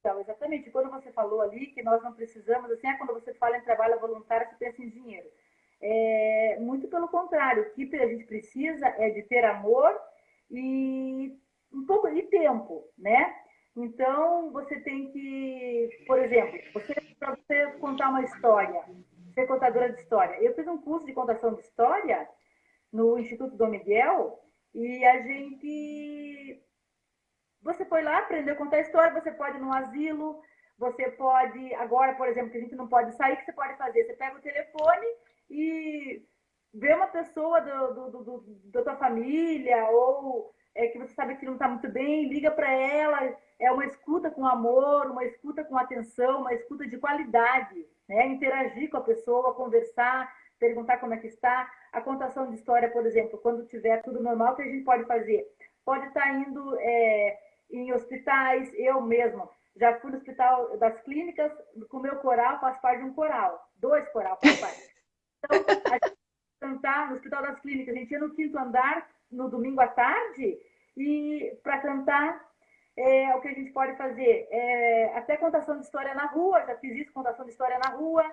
Então, exatamente. Quando você falou ali que nós não precisamos, assim, é quando você fala em trabalho voluntário, você pensa em. É, muito pelo contrário, o que a gente precisa é de ter amor e um pouco de tempo, né? Então, você tem que, por exemplo, para você contar uma história, ser contadora de história. Eu fiz um curso de contação de história no Instituto Dom Miguel e a gente você foi lá, aprendeu a contar história, você pode ir no asilo, você pode, agora, por exemplo, que a gente não pode sair, que você pode fazer? Você pega o telefone e ver uma pessoa do, do, do, da tua família ou é, que você sabe que não está muito bem, liga para ela, é uma escuta com amor, uma escuta com atenção, uma escuta de qualidade, né? interagir com a pessoa, conversar, perguntar como é que está. A contação de história, por exemplo, quando tiver tudo normal, o que a gente pode fazer? Pode estar tá indo é, em hospitais, eu mesmo, já fui no hospital das clínicas, com o meu coral, faço parte de um coral, dois coral, faz parte. Então, a gente cantar no Hospital das Clínicas, a gente ia no quinto andar no domingo à tarde e para cantar é, o que a gente pode fazer é, até contação de história na rua, já fiz isso, contação de história na rua,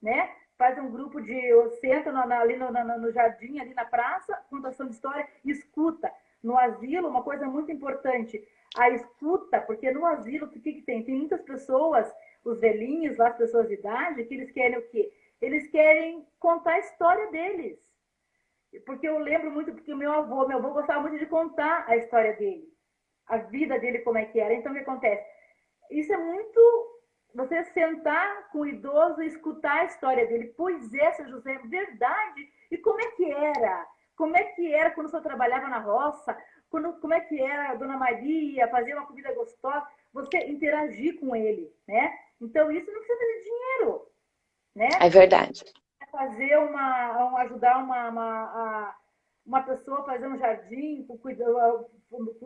né? faz um grupo de. Senta no, ali no, no, no, jardim, ali na praça, contação de história, escuta. No asilo, uma coisa muito importante, a escuta, porque no asilo, o que, que tem? Tem muitas pessoas, os velhinhos, lá, as pessoas de idade, que eles querem o quê? Eles querem contar a história deles. Porque eu lembro muito, porque o meu avô, meu avô gostava muito de contar a história dele, a vida dele, como é que era. Então, o que acontece? Isso é muito você sentar com o idoso e escutar a história dele. Pois é, seu José, verdade. E como é que era? Como é que era quando senhor trabalhava na roça? Quando, como é que era a dona Maria, fazer uma comida gostosa? Você interagir com ele, né? Então, isso não precisa de dinheiro, né? É verdade. Fazer uma, ajudar uma, uma, uma pessoa a fazer um jardim,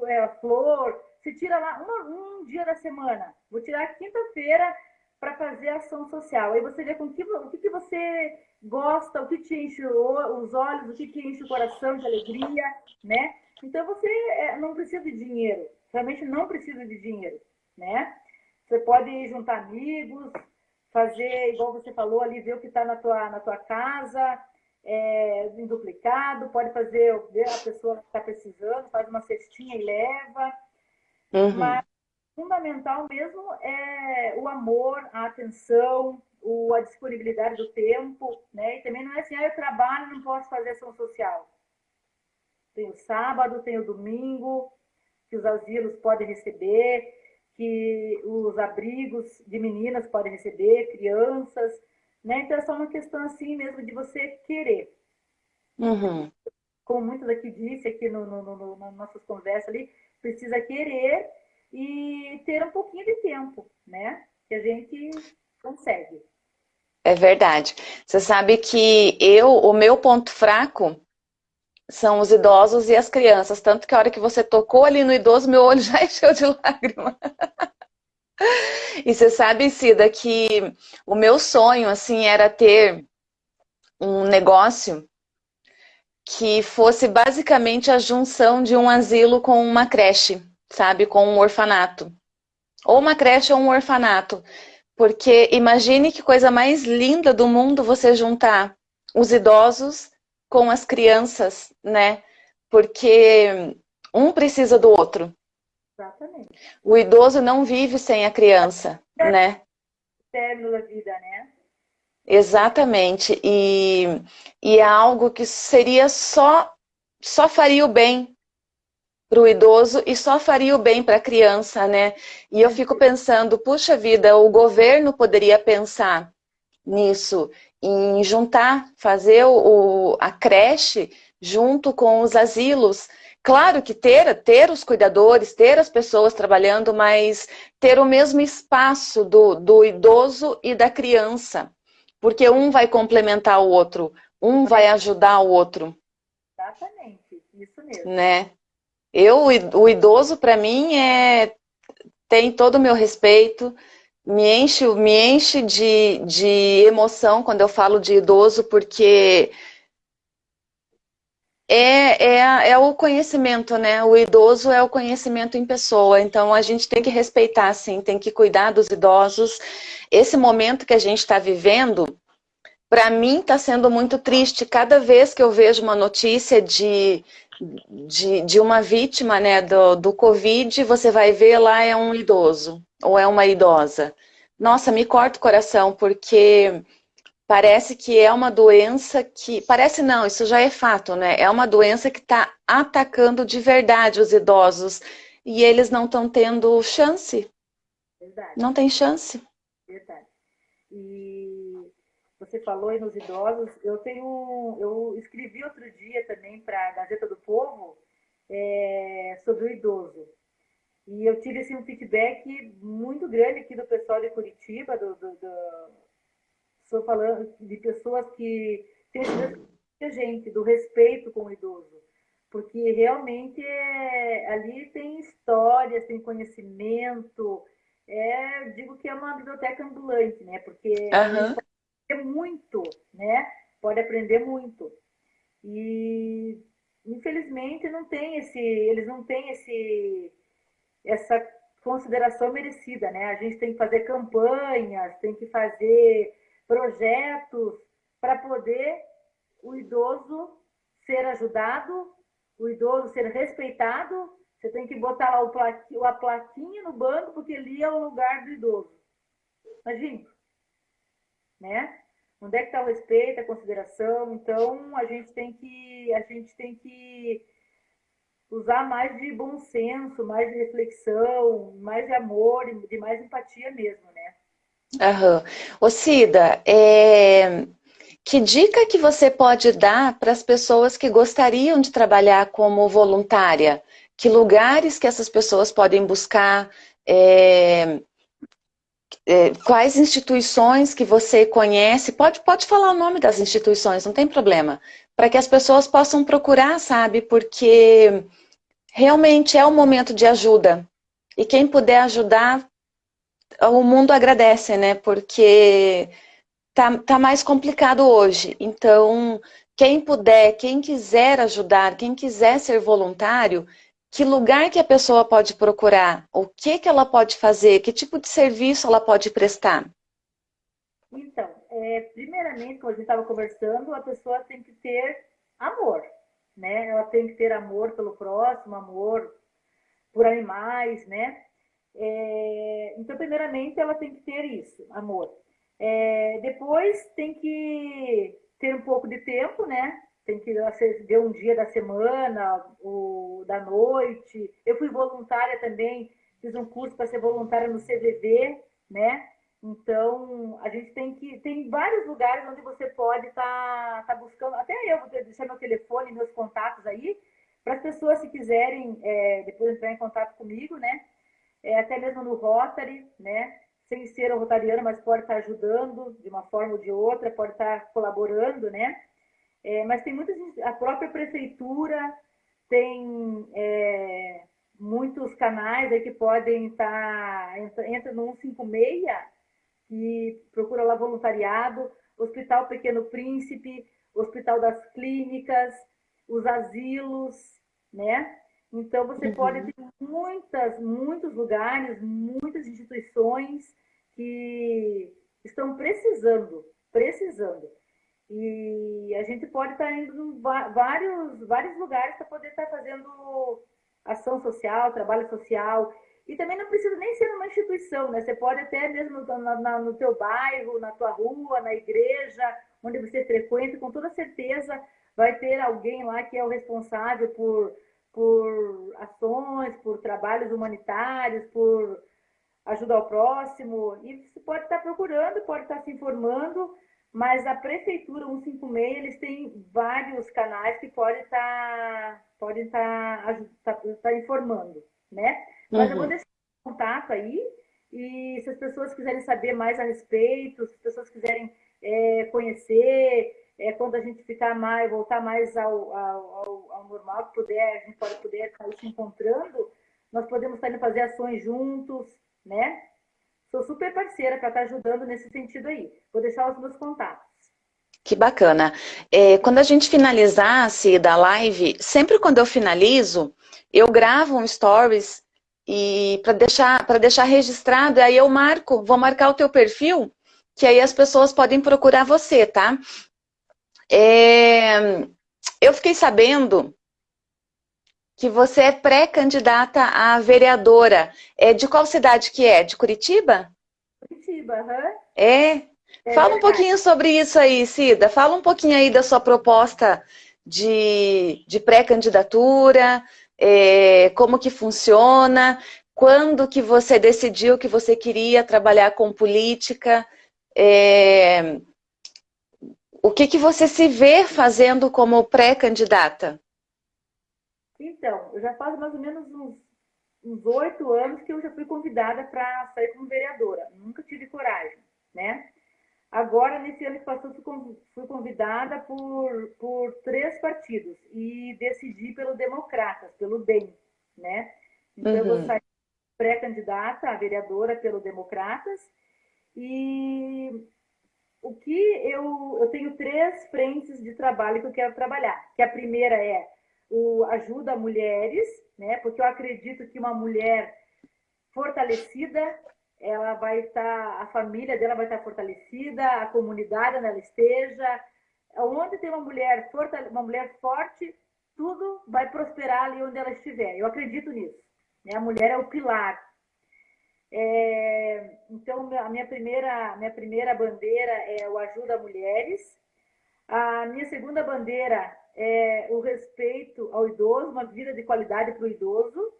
é, flor, se tira lá uma, um dia da semana. Vou tirar quinta-feira para fazer ação social. Aí você vê com que, o que, que você gosta, o que te enche os olhos, o que te enche o coração de alegria, né? Então você é, não precisa de dinheiro, realmente não precisa de dinheiro, né? Você pode juntar amigos, fazer, igual você falou ali, ver o que está na tua, na tua casa, é, em duplicado, pode fazer, ver a pessoa que está precisando, faz uma cestinha e leva. Uhum. Mas fundamental mesmo é o amor, a atenção, o, a disponibilidade do tempo, né? E também não é assim, ah, eu trabalho e não posso fazer ação social. Tem o sábado, tem o domingo, que os asilos podem receber, que os abrigos de meninas podem receber, crianças, né? Então é só uma questão assim mesmo de você querer. Uhum. Como muitos aqui disse aqui no, no, no, nas nossas conversas ali, precisa querer e ter um pouquinho de tempo, né? Que a gente consegue. É verdade. Você sabe que eu, o meu ponto fraco são os idosos e as crianças. Tanto que a hora que você tocou ali no idoso, meu olho já encheu de lágrima. e você sabe, Cida, que o meu sonho, assim, era ter um negócio que fosse basicamente a junção de um asilo com uma creche, sabe? Com um orfanato. Ou uma creche ou um orfanato. Porque imagine que coisa mais linda do mundo você juntar os idosos com as crianças, né? Porque um precisa do outro. Exatamente. O idoso não vive sem a criança, é né? Eterno da vida, né? Exatamente. E, e é algo que seria só, só faria o bem para o idoso e só faria o bem para a criança, né? E eu fico pensando, puxa vida, o governo poderia pensar nisso, em juntar, fazer o, a creche junto com os asilos. Claro que ter, ter os cuidadores, ter as pessoas trabalhando, mas ter o mesmo espaço do, do idoso e da criança porque um vai complementar o outro, um vai ajudar o outro. Exatamente, isso mesmo. Né? Eu, o idoso, para mim, é, tem todo o meu respeito, me enche, me enche de, de emoção quando eu falo de idoso, porque é, é, é o conhecimento, né? O idoso é o conhecimento em pessoa, então a gente tem que respeitar, sim, tem que cuidar dos idosos. Esse momento que a gente está vivendo, para mim está sendo muito triste. Cada vez que eu vejo uma notícia de, de, de uma vítima né, do, do Covid, você vai ver lá é um idoso ou é uma idosa. Nossa, me corta o coração, porque parece que é uma doença que... Parece não, isso já é fato, né? É uma doença que está atacando de verdade os idosos. E eles não estão tendo chance. Verdade. Não tem chance. Verdade. E você falou aí nos idosos, eu tenho... Eu escrevi outro dia também para a Gazeta do Povo é, sobre o idoso. E eu tive assim, um feedback muito grande aqui do pessoal de Curitiba, do, do, do estou falando de pessoas que têm a gente, do respeito com o idoso. Porque realmente é, ali tem histórias, tem conhecimento. É, digo que é uma biblioteca ambulante, né? Porque uhum. pode muito, né? Pode aprender muito. E infelizmente não tem esse, eles não têm esse, essa consideração merecida, né? A gente tem que fazer campanhas, tem que fazer projetos para poder o idoso ser ajudado, o idoso ser respeitado. Você tem que botar lá o a plaquinha no banco, porque ali é o lugar do idoso. Imagina. Né? Onde é que está o respeito, a consideração? Então, a gente tem que, a gente tem que usar mais de bom senso, mais de reflexão, mais de amor, de mais empatia mesmo, né? Aham. Ô Cida, é... que dica que você pode dar para as pessoas que gostariam de trabalhar como voluntária? Que lugares que essas pessoas podem buscar? É... É, quais instituições que você conhece? Pode, pode falar o nome das instituições, não tem problema. Para que as pessoas possam procurar, sabe? Porque realmente é um momento de ajuda. E quem puder ajudar, o mundo agradece, né? Porque tá, tá mais complicado hoje. Então, quem puder, quem quiser ajudar, quem quiser ser voluntário, que lugar que a pessoa pode procurar? O que, que ela pode fazer? Que tipo de serviço ela pode prestar? Então, é, primeiramente, como a gente estava conversando, a pessoa tem que ter amor né? Ela tem que ter amor pelo próximo, amor por animais, né? É, então, primeiramente, ela tem que ter isso, amor. É, depois, tem que ter um pouco de tempo, né? Tem que ver um dia da semana, o, da noite. Eu fui voluntária também, fiz um curso para ser voluntária no CVV, né? Então, a gente tem que. Tem vários lugares onde você pode estar tá, tá buscando. Até eu vou deixar meu telefone, meus contatos aí, para as pessoas, se quiserem, é, depois entrar em contato comigo, né? É, até mesmo no Rotary, né? Sem ser um rotariano, mas pode estar tá ajudando de uma forma ou de outra, pode estar tá colaborando, né? É, mas tem muitas. A própria prefeitura tem é, muitos canais aí que podem estar. Entra, entra no 156 que procura lá voluntariado, Hospital Pequeno Príncipe, Hospital das Clínicas, os asilos, né? Então, você uhum. pode ter muitas, muitos lugares, muitas instituições que estão precisando, precisando. E a gente pode estar indo em vários, vários lugares para poder estar fazendo ação social, trabalho social. E também não precisa nem ser uma instituição, né? Você pode até mesmo no, na, no teu bairro, na tua rua, na igreja, onde você frequenta, com toda certeza vai ter alguém lá que é o responsável por, por ações, por trabalhos humanitários, por ajuda ao próximo. E você pode estar procurando, pode estar se informando, mas a Prefeitura 156, eles têm vários canais que podem estar, podem estar, estar, estar informando, né? Mas uhum. eu vou deixar o contato aí, e se as pessoas quiserem saber mais a respeito, se as pessoas quiserem é, conhecer, é, quando a gente ficar mais, voltar mais ao, ao, ao, normal, que puder, a gente pode poder estar se encontrando, nós podemos estar indo fazer ações juntos, né? Sou super parceira para estar ajudando nesse sentido aí. Vou deixar os meus contatos. Que bacana. É, quando a gente finalizasse da live, sempre quando eu finalizo, eu gravo um stories e para deixar, para deixar registrado, aí eu marco, vou marcar o teu perfil, que aí as pessoas podem procurar você, tá? É, eu fiquei sabendo que você é pré-candidata a vereadora. É, de qual cidade que é? De Curitiba? Curitiba, aham. Uhum. É? é? Fala um pouquinho sobre isso aí, Cida. Fala um pouquinho aí da sua proposta de, de pré-candidatura, é, como que funciona, quando que você decidiu que você queria trabalhar com política, é, o que que você se vê fazendo como pré-candidata? Então, eu já faz mais ou menos uns oito anos que eu já fui convidada para sair como vereadora. Nunca tive coragem, né? Agora, nesse ano que passou, fui convidada por, por três partidos e decidi pelo Democratas, pelo DEM, né? Então, uhum. eu vou uhum. sair pré-candidata a vereadora pelo Democratas e o que eu, eu tenho três frentes de trabalho que eu quero trabalhar, que a primeira é o ajuda a mulheres, né? Porque eu acredito que uma mulher fortalecida ela vai estar, a família dela vai estar fortalecida, a comunidade onde ela esteja, onde tem uma mulher, uma mulher forte, tudo vai prosperar ali onde ela estiver. Eu acredito nisso. Né? A mulher é o pilar. É, então, a minha primeira, minha primeira bandeira é o Ajuda Mulheres. A minha segunda bandeira é o respeito ao idoso, uma vida de qualidade para o idoso.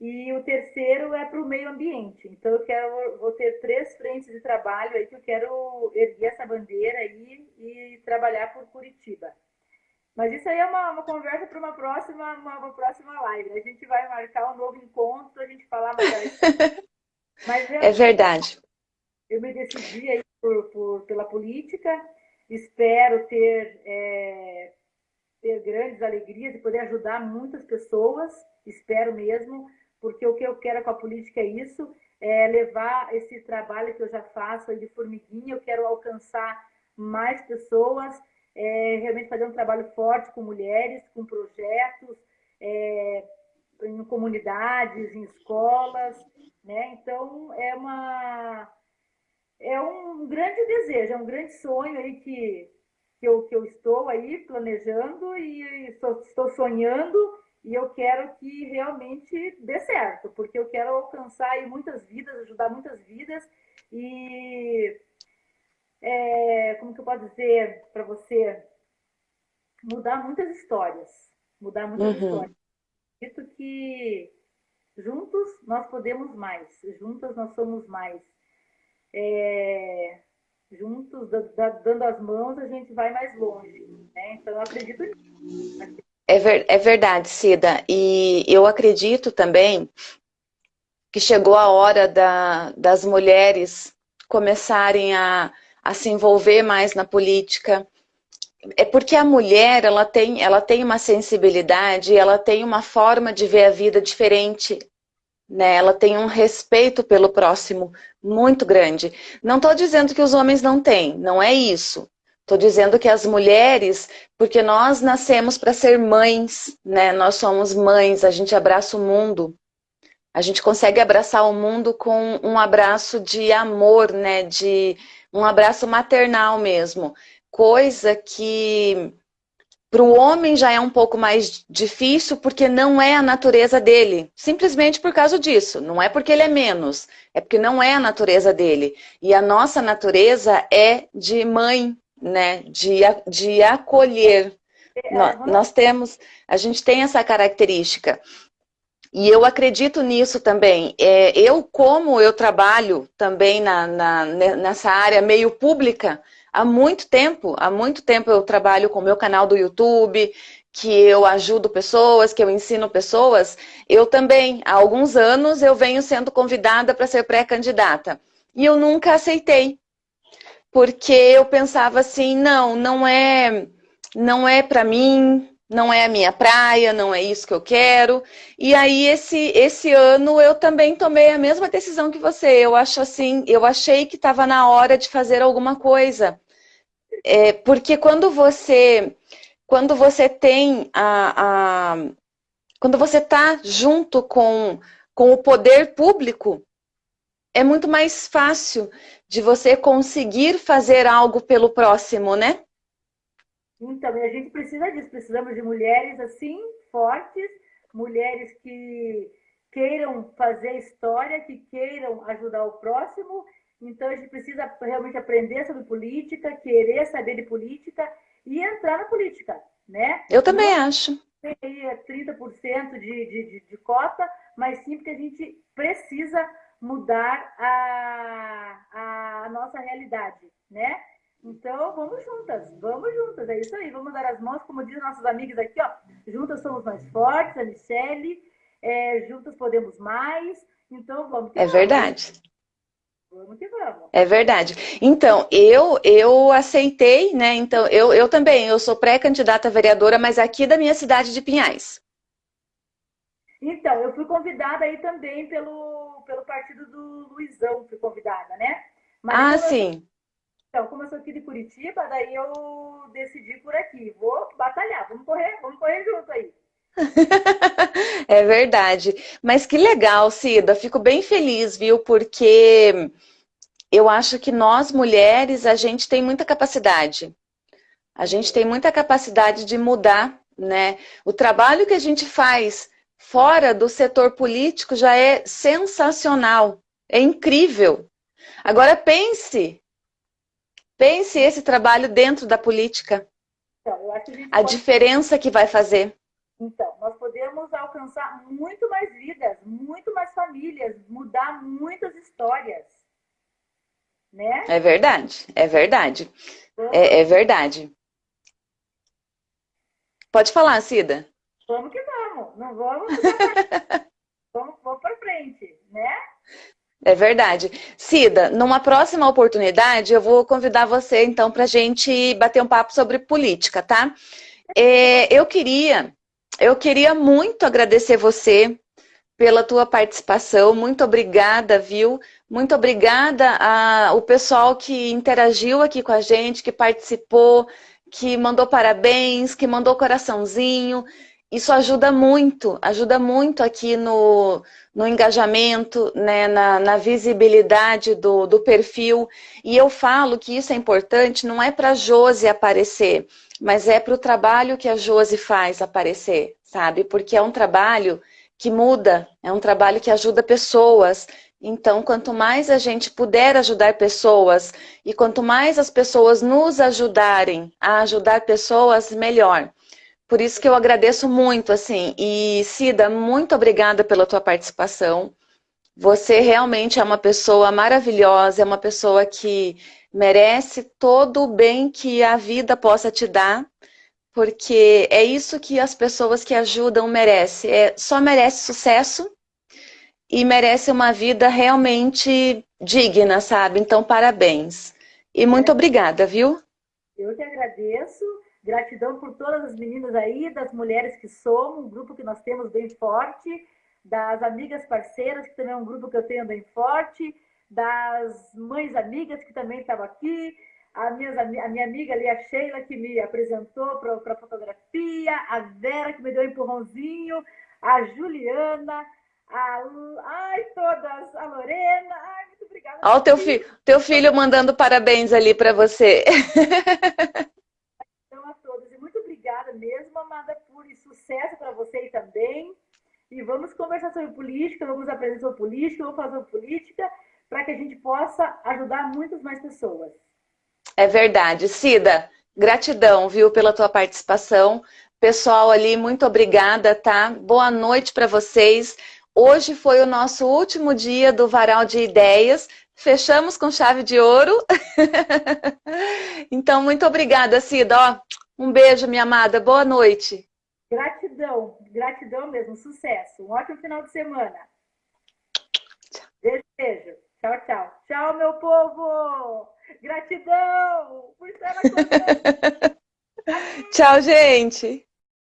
E o terceiro é para o meio ambiente. Então, eu quero, vou ter três frentes de trabalho aí que eu quero erguer essa bandeira aí e trabalhar por Curitiba. Mas isso aí é uma, uma conversa para uma próxima, uma, uma, próxima live. A gente vai marcar um novo encontro para a gente falar mais. Mas eu, é verdade. Eu me decidi aí por, por, pela política. Espero ter, é, ter grandes alegrias e poder ajudar muitas pessoas. Espero mesmo porque o que eu quero com a política é isso, é levar esse trabalho que eu já faço de formiguinha, eu quero alcançar mais pessoas, é, realmente fazer um trabalho forte com mulheres, com projetos, é, em comunidades, em escolas, né? Então é uma é um grande desejo, é um grande sonho aí que, que, eu, que eu estou aí planejando e estou, estou sonhando e eu quero que realmente dê certo, porque eu quero alcançar aí muitas vidas, ajudar muitas vidas e é, como que eu posso dizer para você mudar muitas histórias, mudar muitas uhum. histórias. Acredito que juntos nós podemos mais, juntas nós somos mais. É, juntos, dando as mãos, a gente vai mais longe. Né? Então, eu acredito nisso. É, ver, é verdade, Cida. E eu acredito também que chegou a hora da, das mulheres começarem a, a se envolver mais na política. É porque a mulher ela tem, ela tem uma sensibilidade, ela tem uma forma de ver a vida diferente. Né? Ela tem um respeito pelo próximo muito grande. Não estou dizendo que os homens não têm, não é isso. Estou dizendo que as mulheres, porque nós nascemos para ser mães, né? Nós somos mães, a gente abraça o mundo. A gente consegue abraçar o mundo com um abraço de amor, né? De um abraço maternal mesmo. Coisa que para o homem já é um pouco mais difícil porque não é a natureza dele. Simplesmente por causa disso. Não é porque ele é menos. É porque não é a natureza dele. E a nossa natureza é de mãe, né, de, de acolher. É, nós, nós temos, a gente tem essa característica. E eu acredito nisso também. É, eu, como eu trabalho também na, na, nessa área meio pública, há muito tempo, há muito tempo eu trabalho com o meu canal do YouTube, que eu ajudo pessoas, que eu ensino pessoas, eu também, há alguns anos, eu venho sendo convidada para ser pré-candidata. E eu nunca aceitei porque eu pensava assim, não, não é, não é para mim, não é a minha praia, não é isso que eu quero. E aí esse esse ano eu também tomei a mesma decisão que você. Eu acho assim, eu achei que estava na hora de fazer alguma coisa. É, porque quando você quando você tem a, a quando você está junto com, com o poder público, é muito mais fácil de você conseguir fazer algo pelo próximo, né? Então, a gente precisa disso, precisamos de mulheres assim, fortes, mulheres que queiram fazer história, que queiram ajudar o próximo. Então, a gente precisa realmente aprender sobre política, querer saber de política e entrar na política, né? Eu também Não acho. Tem aí 30% de, de, de, de cota, mas sim porque a gente precisa mudar a, a nossa realidade, né? Então, vamos juntas, vamos juntas, é isso aí, vamos dar as mãos, como dizem nossos amigos aqui, ó, juntas somos mais fortes, a Michelle, é, juntas podemos mais, então vamos. É verdade. Vamos que vamos. É verdade. Então, eu eu aceitei, né? Então, eu, eu também, eu sou pré-candidata vereadora, mas aqui da minha cidade de Pinhais. Então, eu fui convidada aí também pelo, pelo partido do Luizão, fui convidada, né? Mas ah, sim. Eu, então, como eu sou aqui de Curitiba, daí eu decidi por aqui. Vou batalhar, vamos correr, vamos correr junto aí. é verdade. Mas que legal, Cida. Fico bem feliz, viu? Porque eu acho que nós, mulheres, a gente tem muita capacidade. A gente tem muita capacidade de mudar, né? O trabalho que a gente faz fora do setor político já é sensacional, é incrível. Agora pense, pense esse trabalho dentro da política. Então, a, a pode... diferença que vai fazer. Então, nós podemos alcançar muito mais vidas, muito mais famílias, mudar muitas histórias. Né? É verdade, é verdade. É, é verdade. Pode falar, Cida. Vamos que vamos. Não vamos. vamos, vamos para frente, né? É verdade. Cida, numa próxima oportunidade, eu vou convidar você, então, para a gente bater um papo sobre política, tá? É, eu queria, eu queria muito agradecer você pela tua participação. Muito obrigada, viu? Muito obrigada ao pessoal que interagiu aqui com a gente, que participou, que mandou parabéns, que mandou coraçãozinho. Isso ajuda muito, ajuda muito aqui no, no engajamento, né, na, na visibilidade do, do perfil. E eu falo que isso é importante, não é para a Josi aparecer, mas é para o trabalho que a Josi faz aparecer, sabe? Porque é um trabalho que muda, é um trabalho que ajuda pessoas. Então, quanto mais a gente puder ajudar pessoas e quanto mais as pessoas nos ajudarem a ajudar pessoas, melhor. Por isso que eu agradeço muito, assim. E, Cida, muito obrigada pela tua participação. Você realmente é uma pessoa maravilhosa, é uma pessoa que merece todo o bem que a vida possa te dar, porque é isso que as pessoas que ajudam merecem. É, só merece sucesso e merece uma vida realmente digna, sabe? Então, parabéns. E muito obrigada, viu? Eu que agradeço. Gratidão por todas as meninas aí, das mulheres que somos, um grupo que nós temos bem forte, das amigas parceiras, que também é um grupo que eu tenho bem forte, das mães amigas que também estavam aqui, a minha, a minha amiga ali, a Sheila, que me apresentou para a fotografia, a Vera, que me deu um empurrãozinho, a Juliana, a, ai, todas, a Lorena, ai, muito obrigada. Olha o teu, fi, teu filho mandando parabéns ali para você. mesmo, amada, por sucesso para você também. E vamos conversar sobre política, vamos aprender sobre política, vamos fazer política, para que a gente possa ajudar muitas mais pessoas. É verdade. Cida, gratidão, viu, pela tua participação. Pessoal ali, muito obrigada, tá? Boa noite para vocês. Hoje foi o nosso último dia do Varal de Ideias. Fechamos com chave de ouro. então, muito obrigada, Cida. Ó, um beijo, minha amada. Boa noite. Gratidão, gratidão mesmo. Sucesso. Um ótimo final de semana. Beijo, beijo. Tchau, tchau. Tchau, meu povo. Gratidão por estar Tchau, gente.